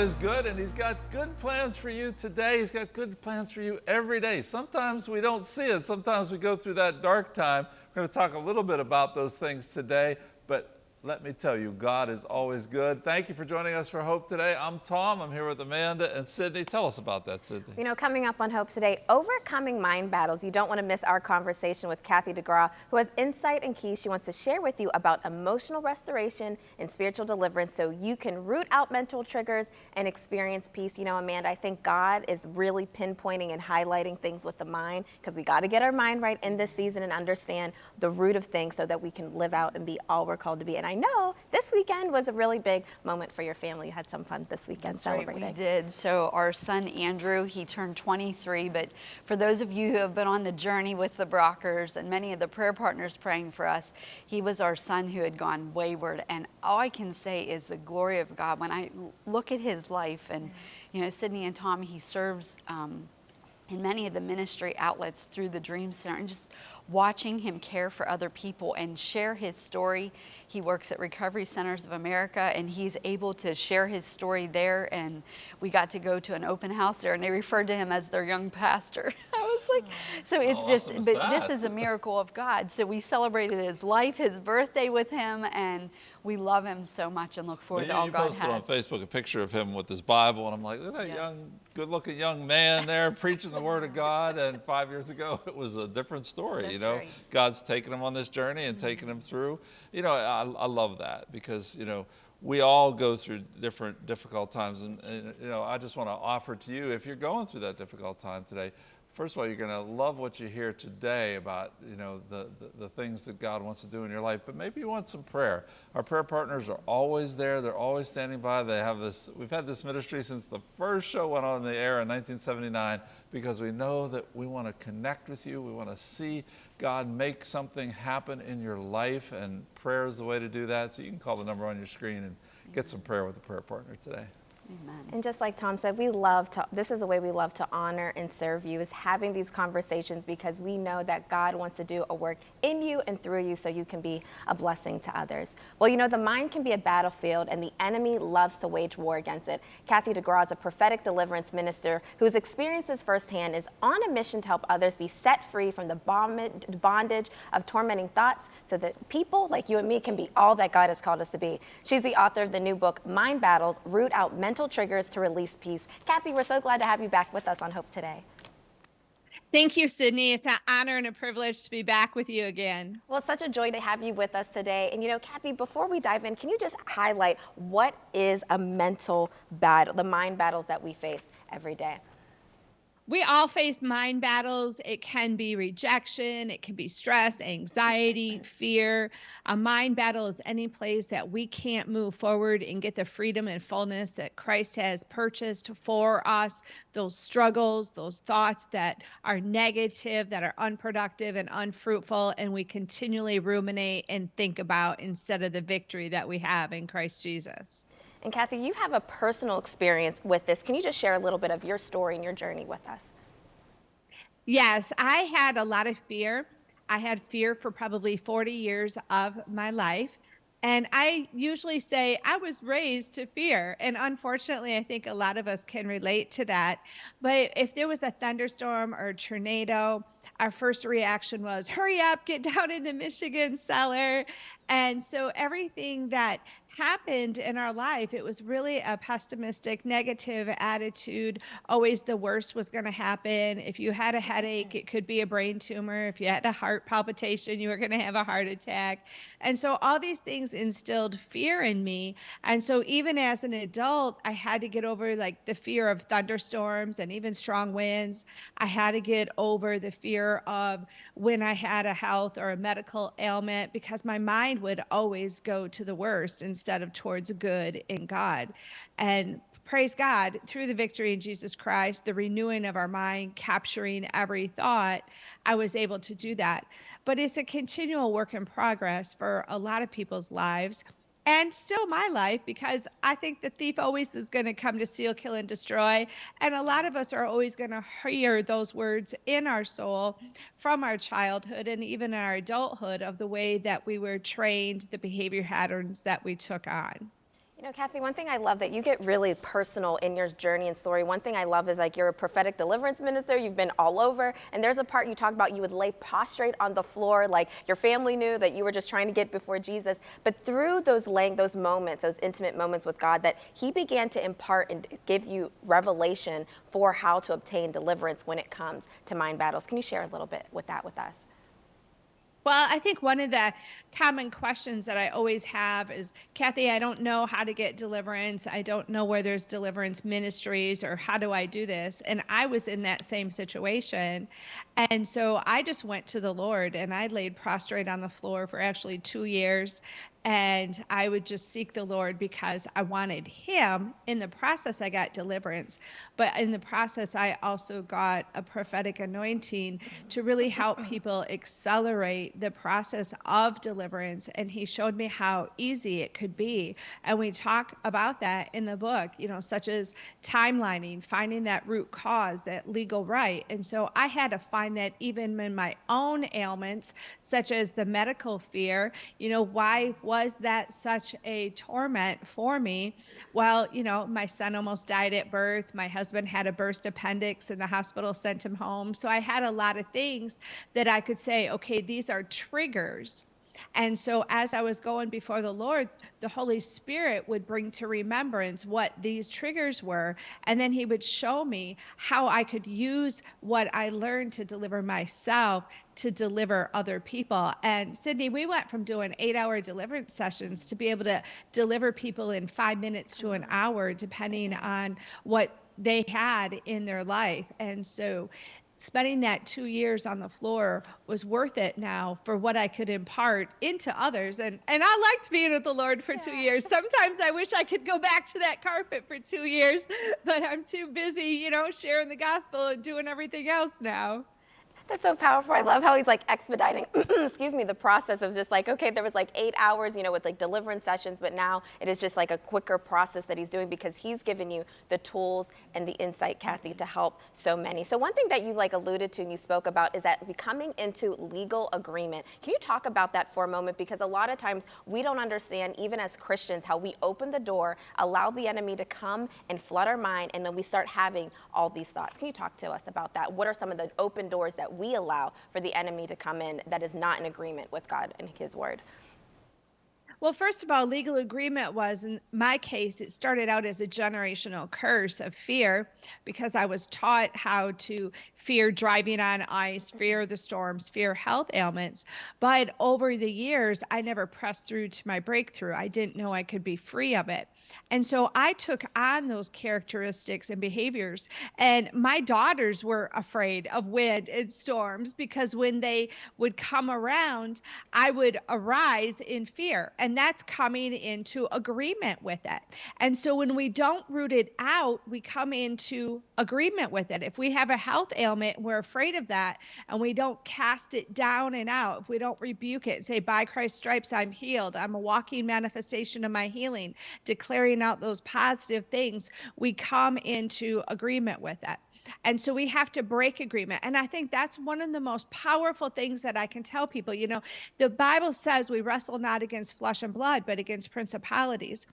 Is good and He's got good plans for you today. He's got good plans for you every day. Sometimes we don't see it. Sometimes we go through that dark time. We're going to talk a little bit about those things today, let me tell you, God is always good. Thank you for joining us for Hope today. I'm Tom. I'm here with Amanda and Sydney. Tell us about that, Sydney. You know, coming up on Hope today, overcoming mind battles. You don't want to miss our conversation with Kathy DeGraw, who has insight and keys she wants to share with you about emotional restoration and spiritual deliverance so you can root out mental triggers and experience peace. You know, Amanda, I think God is really pinpointing and highlighting things with the mind because we got to get our mind right in this season and understand the root of things so that we can live out and be all we're called to be. And I know this weekend was a really big moment for your family. You had some fun this weekend That's celebrating. Right, we did. So our son Andrew, he turned 23. But for those of you who have been on the journey with the Brockers and many of the prayer partners praying for us, he was our son who had gone wayward. And all I can say is the glory of God. When I look at his life, and you know, Sydney and Tom, he serves. Um, in many of the ministry outlets through the Dream Center and just watching him care for other people and share his story. He works at Recovery Centers of America and he's able to share his story there. And we got to go to an open house there and they referred to him as their young pastor. Was like, mm. so it's just, awesome but that? this is a miracle of God. So we celebrated his life, his birthday with him, and we love him so much and look forward Well, to all God has. you posted on Facebook a picture of him with his Bible, and I'm like, look at that Yes. young, good-looking young man there preaching the Word of God. And five years ago, it was a different story. you know, right. God's taking him on this journey and taking mm-hmm. him through. You know, I, I love that because you know we all go through different difficult times, and, and you know, I just want to offer to you if you're going through that difficult time today. First of all, you're going to love what you hear today about you know the, the, the things that God wants to do in your life, but maybe you want some prayer. Our prayer partners are always there. They're always standing by. They have this. We've had this ministry since the first show went on the air in 1979 because we know that we want to connect with you. We want to see God make something happen in your life, and prayer is the way to do that. So you can call the number on your screen and get some prayer with a prayer partner today. Amen. And just like Tom said, we love to, this is the way we love to honor and serve you, is having these conversations because we know that God wants to do a work in you and through you so you can be a blessing to others. Well, you know, the mind can be a battlefield and the enemy loves to wage war against it. Kathy DeGraw is a prophetic deliverance minister whose experiences firsthand is on a mission to help others be set free from the bondage of tormenting thoughts so that people like you and me can be all that God has called us to be. She's the author of the new book, Mind Battles Root Out Mental Triggers to Release Peace. Kathy, we're so glad to have you back with us on Hope today. Thank you, Sydney. It's an honor and a privilege to be back with you again. Well, it's such a joy to have you with us today. And you know, Kathy, before we dive in, can you just highlight what is a mental battle, the mind battles that we face every day? We all face mind battles. It can be rejection, it can be stress, anxiety, fear. A mind battle is any place that we can't move forward and get the freedom and fullness that Christ has purchased for us. Those struggles, those thoughts that are negative, that are unproductive and unfruitful, and we continually ruminate and think about instead of the victory that we have in Christ Jesus. And Kathy, you have a personal experience with this. Can you just share a little bit of your story and your journey with us? Yes, I had a lot of fear. I had fear for probably 40 years of my life. And I usually say I was raised to fear. And unfortunately, I think a lot of us can relate to that. But if there was a thunderstorm or a tornado, our first reaction was hurry up, get down in the Michigan cellar. And so everything that happened in our life, it was really a pessimistic, negative attitude. Always the worst was going to happen. If you had a headache, it could be a brain tumor. If you had a heart palpitation, you were going to have a heart attack. And so all these things instilled fear in me. And so even as an adult, I had to get over like the fear of thunderstorms and even strong winds. I had to get over the fear of when I had a health or a medical ailment because my mind would always go to the worst instead of towards good in God. And praise God, through the victory in Jesus Christ, the renewing of our mind, capturing every thought, I was able to do that. But it's a continual work in progress for a lot of people's lives and still my life because I think the thief always is going to come to steal, kill, and destroy. And a lot of us are always going to hear those words in our soul from our childhood and even our adulthood of the way that we were trained, the behavior patterns that we took on. You know, Kathy, one thing I love that you get really personal in your journey and story. One thing I love is like you're a prophetic deliverance minister. You've been all over. And there's a part you talk about you would lay prostrate on the floor, like your family knew that you were just trying to get before Jesus. But through those laying, those moments, those intimate moments with God, that He began to impart and give you revelation for how to obtain deliverance when it comes to mind battles. Can you share a little bit with that with us? Well, I think one of the common questions that I always have is Kathy, I don't know how to get deliverance. I don't know where there's deliverance ministries or how do I do this? And I was in that same situation. And so I just went to the Lord and I laid prostrate on the floor for actually two years and I would just seek the Lord because I wanted Him. In the process, I got deliverance, but in the process, I also got a prophetic anointing to really help uh-huh. people accelerate the process of deliverance. And He showed me how easy it could be. And we talk about that in the book, you know, such as timelining, finding that root cause, that legal right. And so I had to find that even in my own ailments, such as the medical fear, you know, why was that such a torment for me? Well, you know, my son almost died at birth. My husband had a burst appendix and the hospital sent him home. So I had a lot of things that I could say, okay, these are triggers and so, as I was going before the Lord, the Holy Spirit would bring to remembrance what these triggers were. And then He would show me how I could use what I learned to deliver myself to deliver other people. And Sydney, we went from doing eight hour deliverance sessions to be able to deliver people in five minutes to an hour, depending on what they had in their life. And so spending that two years on the floor was worth it now for what I could impart into others. And and I liked being with the Lord for yeah. two years. Sometimes I wish I could go back to that carpet for two years, but I'm too busy, you know, sharing the gospel and doing everything else now. That's so powerful. I love how he's like expediting, excuse me, the process of just like, okay, there was like eight hours, you know, with like deliverance sessions, but now it is just like a quicker process that he's doing because he's given you the tools and the insight, Kathy, to help so many. So one thing that you like alluded to and you spoke about is that becoming into legal agreement. Can you talk about that for a moment? Because a lot of times we don't understand, even as Christians, how we open the door, allow the enemy to come and flood our mind, and then we start having all these thoughts. Can you talk to us about that? What are some of the open doors that we allow for the enemy to come in that is not in agreement with God and his word? Well, first of all, legal agreement was in my case, it started out as a generational curse of fear because I was taught how to fear driving on ice, fear mm-hmm. the storms, fear health ailments. But over the years, I never pressed through to my breakthrough. I didn't know I could be free of it. And so I took on those characteristics and behaviors. And my daughters were afraid of wind and storms because when they would come around, I would arise in fear. And and that's coming into agreement with it. And so when we don't root it out, we come into agreement with it. If we have a health ailment, we're afraid of that, and we don't cast it down and out, if we don't rebuke it, say, by Christ's stripes, I'm healed, I'm a walking manifestation of my healing, declaring out those positive things, we come into agreement with it. And so we have to break agreement. And I think that's one of the most powerful things that I can tell people. You know, the Bible says we wrestle not against flesh and blood, but against principalities.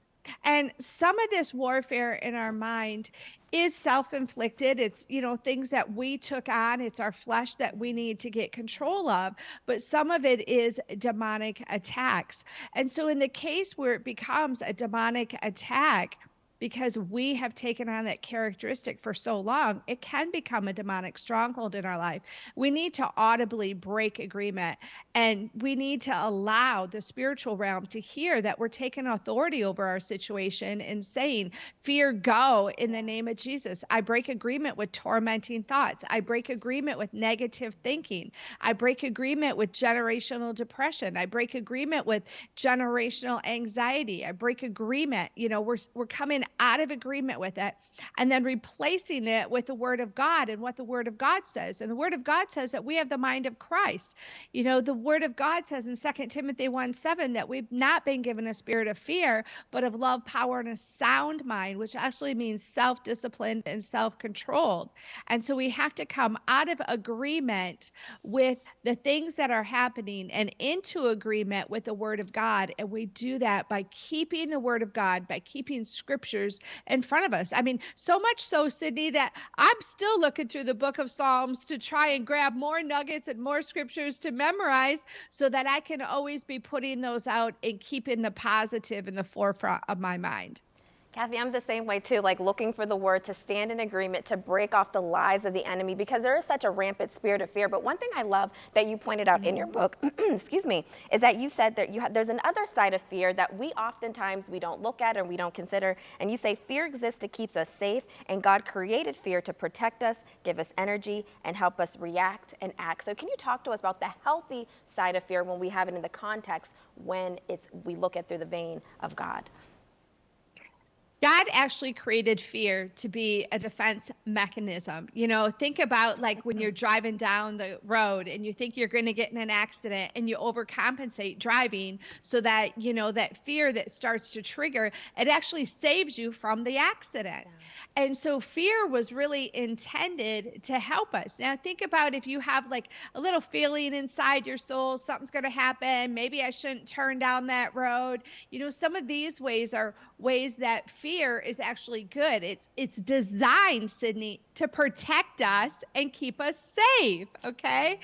And some of this warfare in our mind is self-inflicted it's you know things that we took on it's our flesh that we need to get control of but some of it is demonic attacks and so in the case where it becomes a demonic attack because we have taken on that characteristic for so long, it can become a demonic stronghold in our life. We need to audibly break agreement and we need to allow the spiritual realm to hear that we're taking authority over our situation and saying, Fear, go in the name of Jesus. I break agreement with tormenting thoughts. I break agreement with negative thinking. I break agreement with generational depression. I break agreement with generational anxiety. I break agreement. You know, we're, we're coming out of agreement with it and then replacing it with the word of God and what the word of God says. And the word of God says that we have the mind of Christ. You know, the word of God says in Second Timothy 1 7 that we've not been given a spirit of fear, but of love, power, and a sound mind, which actually means self disciplined and self controlled. And so we have to come out of agreement with the things that are happening and into agreement with the word of God. And we do that by keeping the word of God, by keeping scriptures in front of us. I mean, so much so, Sydney, that I'm still looking through the book of Psalms to try and grab more nuggets and more scriptures to memorize so that I can always be putting those out and keeping the positive in the forefront of my mind. Kathy, I'm the same way too, like looking for the word to stand in agreement to break off the lies of the enemy because there is such a rampant spirit of fear. But one thing I love that you pointed out in your book, excuse me, is that you said that you have, there's another side of fear that we oftentimes we don't look at or we don't consider. And you say fear exists to keep us safe, and God created fear to protect us, give us energy, and help us react and act. So can you talk to us about the healthy side of fear when we have it in the context when it's we look at through the vein of God? God actually created fear to be a defense mechanism. You know, think about like when you're driving down the road and you think you're going to get in an accident and you overcompensate driving so that, you know, that fear that starts to trigger, it actually saves you from the accident. Yeah. And so fear was really intended to help us. Now, think about if you have like a little feeling inside your soul, something's going to happen. Maybe I shouldn't turn down that road. You know, some of these ways are ways that fear is actually good. It's it's designed, Sydney, to protect us and keep us safe. Okay.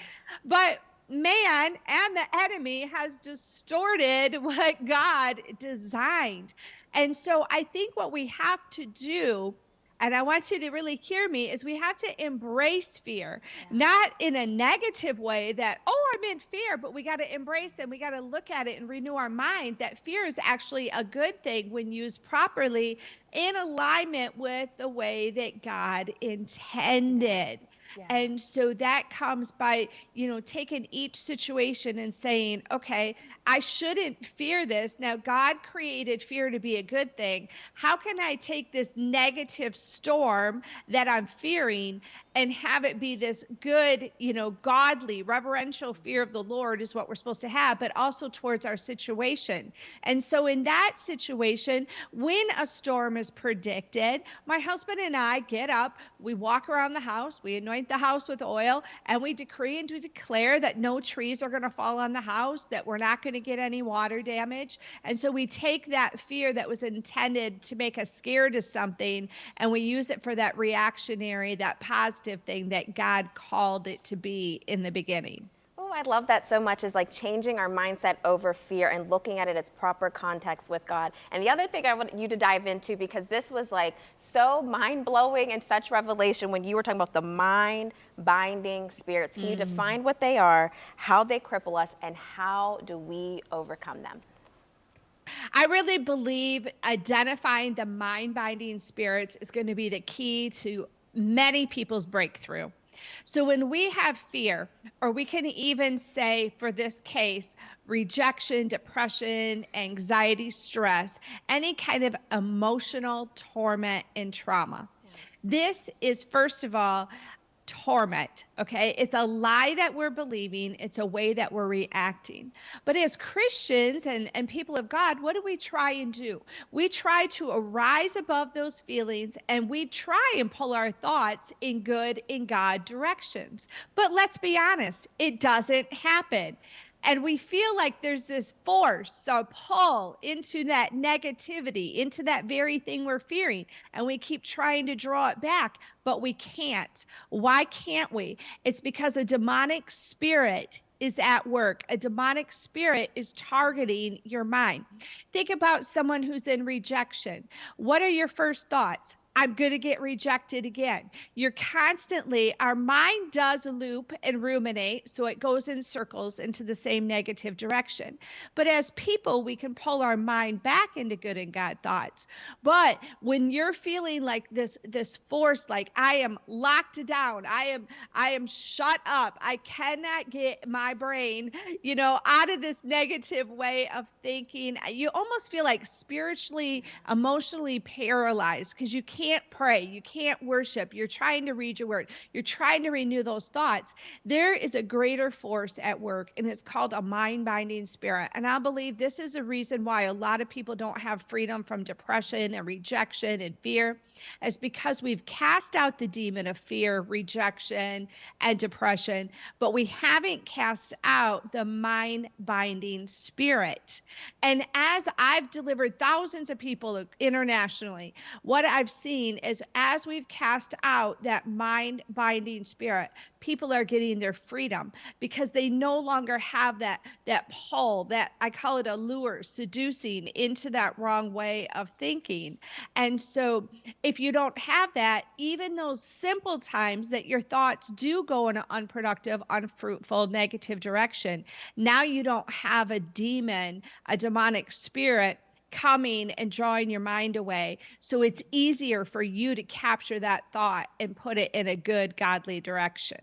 But man and the enemy has distorted what God designed. And so I think what we have to do and I want you to really hear me, is we have to embrace fear, yeah. not in a negative way that, oh, I'm in fear, but we got to embrace and we got to look at it and renew our mind that fear is actually a good thing when used properly in alignment with the way that God intended. And so that comes by, you know, taking each situation and saying, okay, I shouldn't fear this. Now, God created fear to be a good thing. How can I take this negative storm that I'm fearing and have it be this good, you know, godly, reverential fear of the Lord is what we're supposed to have, but also towards our situation. And so, in that situation, when a storm is predicted, my husband and I get up, we walk around the house, we anoint the house with oil, and we decree and we declare that no trees are going to fall on the house, that we're not going to get any water damage. And so, we take that fear that was intended to make us scared of something and we use it for that reactionary, that positive positive thing that God called it to be in the beginning. Oh, I love that so much is like changing our mindset over fear and looking at it its proper context with God. And the other thing I want you to dive into because this was like so mind blowing and such revelation when you were talking about the mind binding spirits. Can mm. you define what they are, how they cripple us, and how do we overcome them? I really believe identifying the mind binding spirits is going to be the key to many people's breakthrough. So when we have fear, or we can even say for this case, rejection, depression, anxiety, stress, any kind of emotional torment and trauma. This is, first of all, torment. Okay. It's a lie that we're believing, it's a way that we're reacting. But as Christians and, and people of God, what do we try and do? We try to arise above those feelings and we try and pull our thoughts in good, in God directions. But let's be honest, it doesn't happen and we feel like there's this force a pull into that negativity into that very thing we're fearing and we keep trying to draw it back but we can't why can't we it's because a demonic spirit is at work. A demonic spirit is targeting your mind. Think about someone who's in rejection. What are your first thoughts? I'm going to get rejected again. You're constantly, our mind does loop and ruminate, so it goes in circles into the same negative direction. But as people, we can pull our mind back into good and God thoughts. But when you're feeling like this, this force, like I am locked down, I am, I am shut up, I cannot get my brain, you know, out of this negative way of thinking, you almost feel like spiritually, emotionally paralyzed because you can't can't pray, you can't worship, you're trying to read your word, you're trying to renew those thoughts, there is a greater force at work, and it's called a mind binding spirit. And I believe this is a reason why a lot of people don't have freedom from depression and rejection and fear, is because we've cast out the demon of fear, rejection, and depression, but we haven't cast out the mind binding spirit. And as I've delivered thousands of people internationally, what I've seen seen is as we've cast out that mind binding spirit, people are getting their freedom because they no longer have that that pull, that I call it a lure, seducing into that wrong way of thinking. And so if you don't have that, even those simple times that your thoughts do go in an unproductive, unfruitful, negative direction, now you don't have a demon, a demonic spirit coming and drawing your mind away. So it's easier for you to capture that thought and put it in a good, godly direction.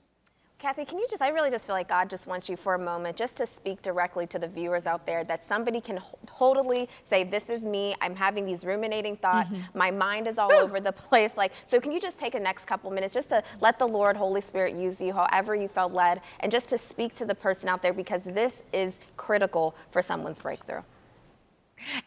Kathy, can you just, I really just feel like God just wants you for a moment just to speak directly to the viewers out there that somebody can totally say, This is me. I'm having these ruminating thoughts. Mm-hmm. My mind is all over the place. Like, so can you just take a next couple minutes just to let the Lord, Holy Spirit use you however you felt led and just to speak to the person out there because this is critical for someone's breakthrough?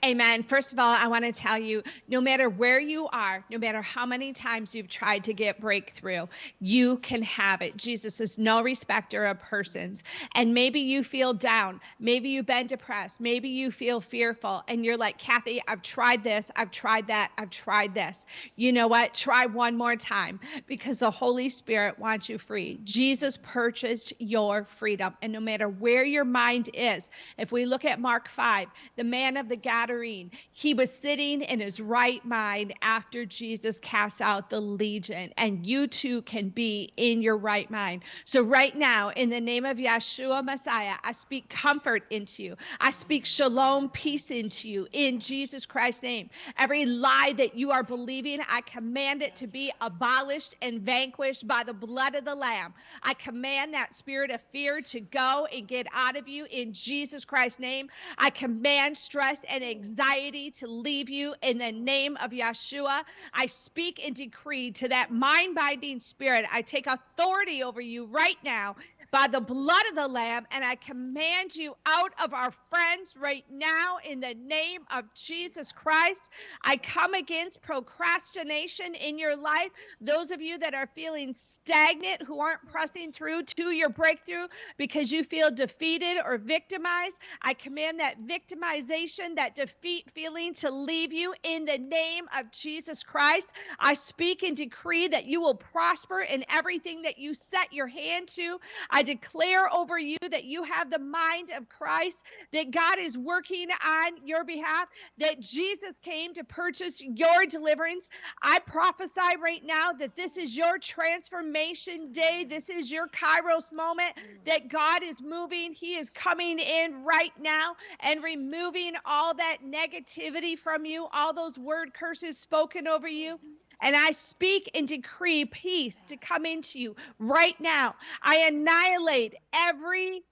Amen. First of all, I want to tell you no matter where you are, no matter how many times you've tried to get breakthrough, you can have it. Jesus is no respecter of persons. And maybe you feel down. Maybe you've been depressed. Maybe you feel fearful. And you're like, Kathy, I've tried this. I've tried that. I've tried this. You know what? Try one more time because the Holy Spirit wants you free. Jesus purchased your freedom. And no matter where your mind is, if we look at Mark 5, the man of the Gadarene. He was sitting in his right mind after Jesus cast out the legion, and you too can be in your right mind. So, right now, in the name of Yeshua Messiah, I speak comfort into you. I speak shalom, peace into you in Jesus Christ's name. Every lie that you are believing, I command it to be abolished and vanquished by the blood of the Lamb. I command that spirit of fear to go and get out of you in Jesus Christ's name. I command stress and anxiety to leave you in the name of Yeshua. I speak and decree to that mind binding spirit. I take authority over you right now by the blood of the Lamb, and I command you out of our friends right now in the name of Jesus Christ. I come against procrastination in your life. Those of you that are feeling stagnant, who aren't pressing through to your breakthrough because you feel defeated or victimized, I command that victimization, that defeat feeling to leave you in the name of Jesus Christ. I speak and decree that you will prosper in everything that you set your hand to. I declare over you that you have the mind of Christ, that God is working on your behalf, that Jesus came to purchase your deliverance. I prophesy right now that this is your transformation day. This is your Kairos moment, that God is moving. He is coming in right now and removing all that negativity from you, all those word curses spoken over you. And I speak and decree peace to come into you right now. I annihilate every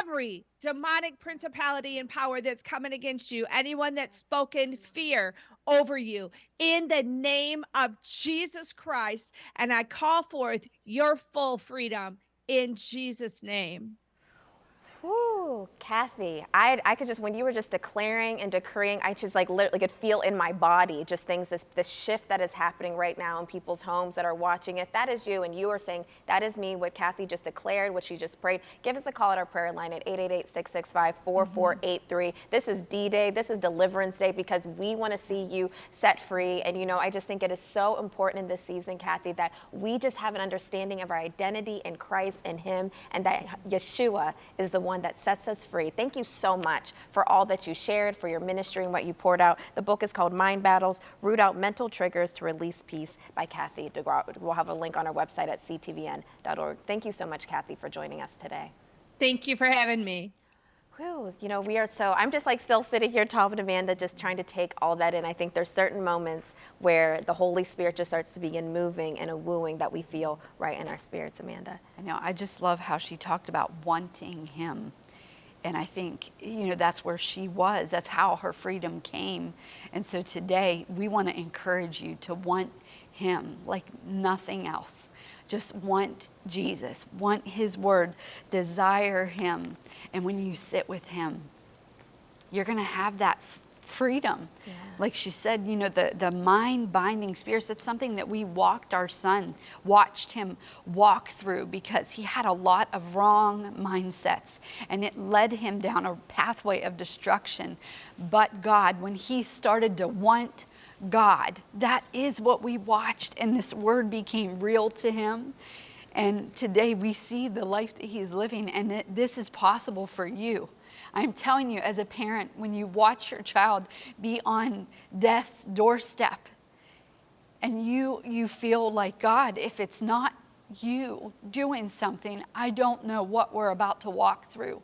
every demonic principality and power that's coming against you, anyone that's spoken fear over you, in the name of Jesus Christ. And I call forth your full freedom in Jesus' name. Ooh, Kathy, I, I could just, when you were just declaring and decreeing, I just like literally could feel in my body just things, this, this shift that is happening right now in people's homes that are watching it. That is you. And you are saying, that is me, what Kathy just declared, what she just prayed. Give us a call at our prayer line at 888 665 4483. This is D Day. This is Deliverance Day because we want to see you set free. And, you know, I just think it is so important in this season, Kathy, that we just have an understanding of our identity in Christ and Him and that Yeshua is the one that sets sets us free. Thank you so much for all that you shared, for your ministry and what you poured out. The book is called Mind Battles Root Out Mental Triggers to Release Peace by Kathy DeGraw. We'll have a link on our website at ctvn.org. Thank you so much, Kathy, for joining us today. Thank you for having me. Whew, you know, we are so, I'm just like still sitting here, Tom and Amanda, just trying to take all that in. I think there's certain moments where the Holy Spirit just starts to begin moving and a wooing that we feel right in our spirits, Amanda. I know. I just love how she talked about wanting him. And I think, you know, that's where she was. That's how her freedom came. And so today, we want to encourage you to want him like nothing else. Just want Jesus, want his word, desire him. And when you sit with him, you're going to have that freedom. Yeah. Like she said, you know, the, the mind binding spirits, that's something that we walked our son, watched him walk through because he had a lot of wrong mindsets and it led him down a pathway of destruction. But God, when he started to want God, that is what we watched, and this word became real to him. And today we see the life that he's living, and this is possible for you. I'm telling you, as a parent, when you watch your child be on death's doorstep and you, you feel like, God, if it's not you doing something, I don't know what we're about to walk through.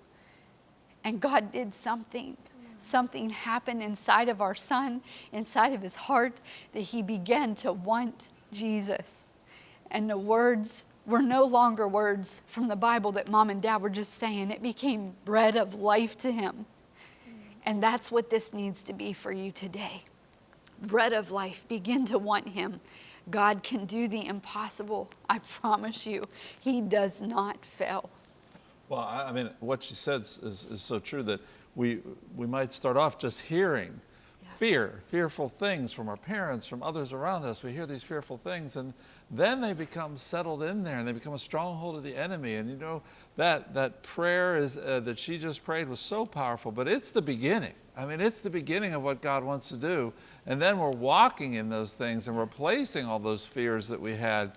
And God did something. Something happened inside of our son, inside of his heart, that he began to want Jesus. And the words were no longer words from the Bible that mom and dad were just saying. It became bread of life to him. And that's what this needs to be for you today. Bread of life. Begin to want him. God can do the impossible. I promise you, he does not fail. Well, I mean, what she said is, is, is so true that we, we might start off just hearing fear, fearful things from our parents, from others around us. We hear these fearful things, and then they become settled in there, and they become a stronghold of the enemy. And you know that that prayer is uh, that she just prayed was so powerful, but it's the beginning. I mean, it's the beginning of what God wants to do, and then we're walking in those things and replacing all those fears that we had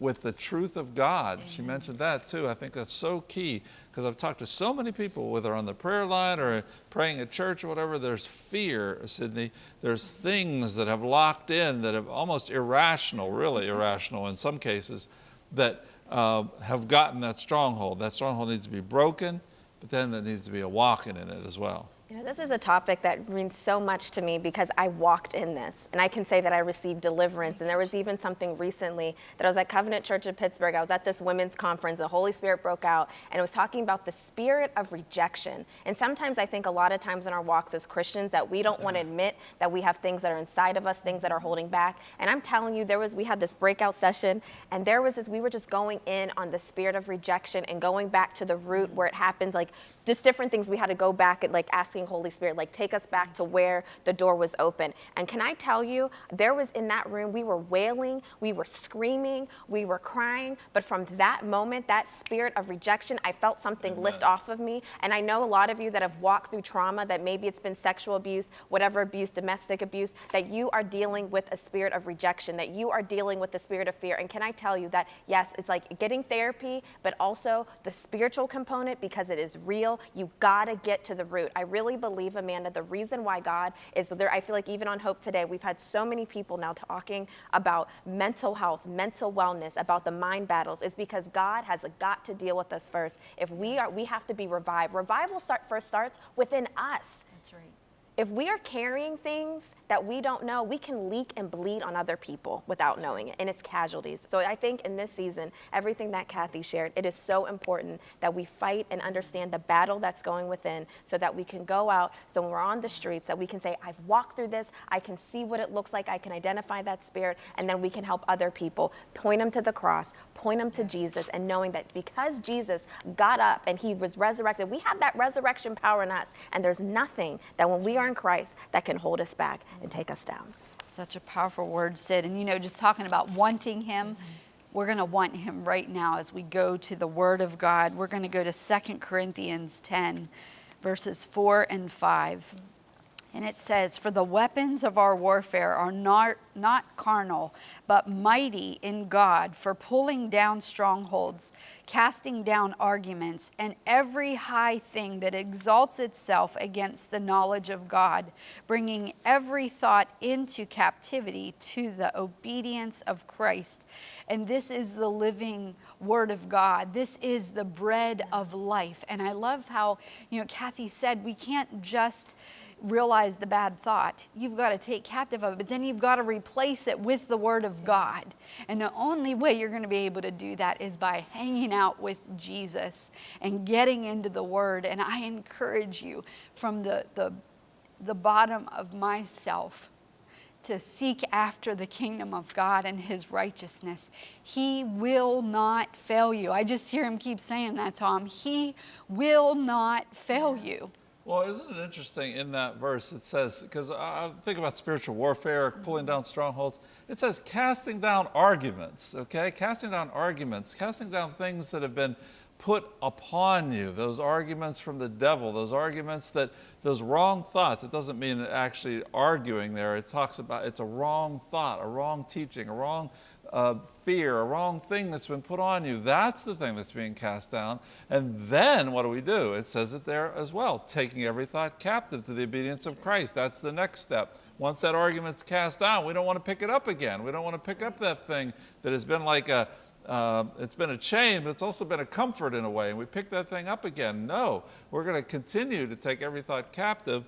with the truth of God. She mentioned that too. I think that's so key because I've talked to so many people, whether on the prayer line or praying at church or whatever, there's fear, Sydney. There's things that have locked in that have almost irrational, really irrational in some cases, that uh, have gotten that stronghold. That stronghold needs to be broken, but then there needs to be a walking in it as well. You know, this is a topic that means so much to me because I walked in this and I can say that I received deliverance. And there was even something recently that I was at Covenant Church in Pittsburgh. I was at this women's conference. The Holy Spirit broke out and it was talking about the spirit of rejection. And sometimes I think a lot of times in our walks as Christians that we don't want to admit that we have things that are inside of us, things that are holding back. And I'm telling you, there was, we had this breakout session and there was this, we were just going in on the spirit of rejection and going back to the root where it happens, like just different things we had to go back and like asking Holy Spirit, like take us back to where the door was open. And can I tell you, there was in that room, we were wailing, we were screaming, we were crying. But from that moment, that spirit of rejection, I felt something lift off of me. And I know a lot of you that have walked through trauma, that maybe it's been sexual abuse, whatever abuse, domestic abuse, that you are dealing with a spirit of rejection, that you are dealing with the spirit of fear. And can I tell you that, yes, it's like getting therapy, but also the spiritual component because it is real. You gotta get to the root. I really believe, Amanda, the reason why God is there, I feel like even on Hope Today, we've had so many people now talking about mental health, mental wellness, about the mind battles, is because God has got to deal with us first. If we are, we have to be revived. Revival start first starts within us. That's right. If we are carrying things that we don't know, we can leak and bleed on other people without knowing it, and it's casualties. So I think in this season, everything that Kathy shared, it is so important that we fight and understand the battle that's going within so that we can go out, so when we're on the streets, that we can say, I've walked through this, I can see what it looks like, I can identify that spirit, and then we can help other people, point them to the cross, point them to Jesus, and knowing that because Jesus got up and he was resurrected, we have that resurrection power in us, and there's nothing that when we are in Christ that can hold us back and take us down. Such a powerful word, Sid. And you know, just talking about wanting Him, we're going to want Him right now as we go to the Word of God. We're going to go to 2 Corinthians 10, verses 4 and 5. And it says, For the weapons of our warfare are not, not carnal, but mighty in God for pulling down strongholds, casting down arguments, and every high thing that exalts itself against the knowledge of God, bringing every thought into captivity to the obedience of Christ. And this is the living Word of God. This is the bread of life. And I love how, you know, Kathy said we can't just realize the bad thought. You've got to take captive of it, but then you've got to replace it with the Word of God. And the only way you're going to be able to do that is by hanging out with Jesus and getting into the Word. And I encourage you from the, the, the bottom of myself to seek after the kingdom of God and his righteousness. He will not fail you. I just hear him keep saying that, Tom. He will not fail you. Well, isn't it interesting in that verse? It says, because I think about spiritual warfare, pulling down strongholds. It says casting down arguments, okay? Casting down arguments, casting down things that have been put upon you, those arguments from the devil, those arguments that, those wrong thoughts. It doesn't mean actually arguing there. It talks about it's a wrong thought, a wrong teaching, a wrong uh, fear, a wrong thing that's been put on you. That's the thing that's being cast down. And then what do we do? It says it there as well, taking every thought captive to the obedience of Christ. That's the next step. Once that argument's cast down, we don't want to pick it up again. We don't want to pick up that thing that has been like a, uh, it's been a chain, but it's also been a comfort in a way, and we pick that thing up again. No, we're going to continue to take every thought captive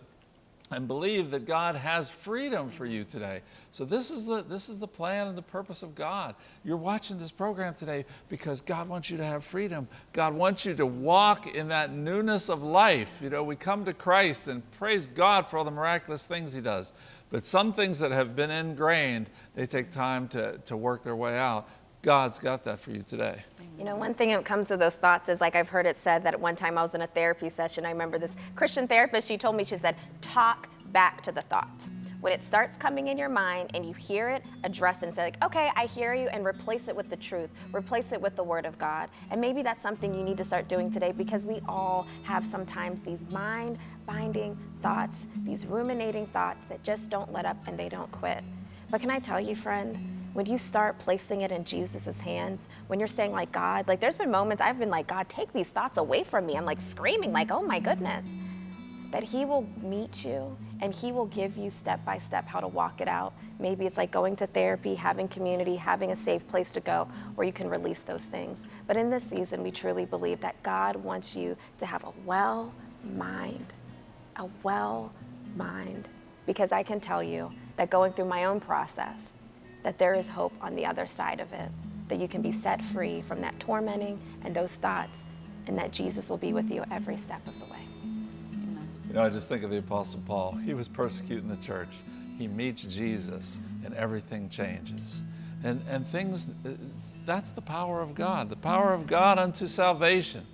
and believe that God has freedom for you today. So this is the this is the plan and the purpose of God. You're watching this program today because God wants you to have freedom. God wants you to walk in that newness of life. You know, we come to Christ and praise God for all the miraculous things he does. But some things that have been ingrained, they take time to, to work their way out. God's got that for you today. You know, one thing that comes to those thoughts is like I've heard it said that at one time I was in a therapy session. I remember this Christian therapist, she told me, she said, talk back to the thought. When it starts coming in your mind and you hear it, address it and say, like, okay, I hear you, and replace it with the truth, replace it with the Word of God. And maybe that's something you need to start doing today because we all have sometimes these mind binding thoughts, these ruminating thoughts that just don't let up and they don't quit. But can I tell you, friend, when you start placing it in Jesus' hands, when you're saying, like, God, like, there's been moments I've been like, God, take these thoughts away from me. I'm like screaming, like, oh my goodness. That He will meet you and He will give you step by step how to walk it out. Maybe it's like going to therapy, having community, having a safe place to go where you can release those things. But in this season, we truly believe that God wants you to have a well mind, a well mind. Because I can tell you that going through my own process, that there is hope on the other side of it, that you can be set free from that tormenting and those thoughts, and that Jesus will be with you every step of the way. You know, I just think of the Apostle Paul. He was persecuting the church. He meets Jesus, and everything changes. And, and things, that's the power of God, the power of God unto salvation.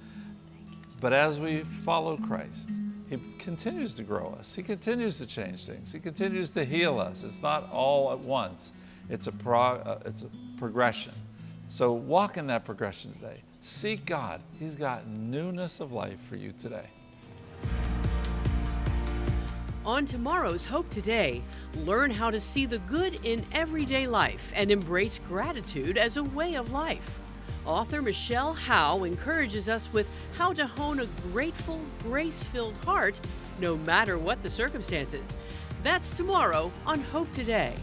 But as we follow Christ, He continues to grow us. He continues to change things. He continues to heal us. It's not all at once. It's a, pro, uh, it's a progression. So walk in that progression today. Seek God. He's got newness of life for you today. On tomorrow's Hope Today, learn how to see the good in everyday life and embrace gratitude as a way of life. Author Michelle Howe encourages us with how to hone a grateful, grace filled heart no matter what the circumstances. That's tomorrow on Hope Today.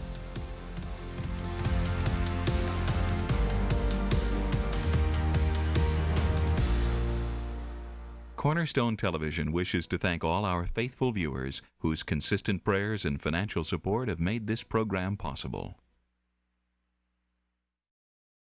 Cornerstone Television wishes to thank all our faithful viewers whose consistent prayers and financial support have made this program possible.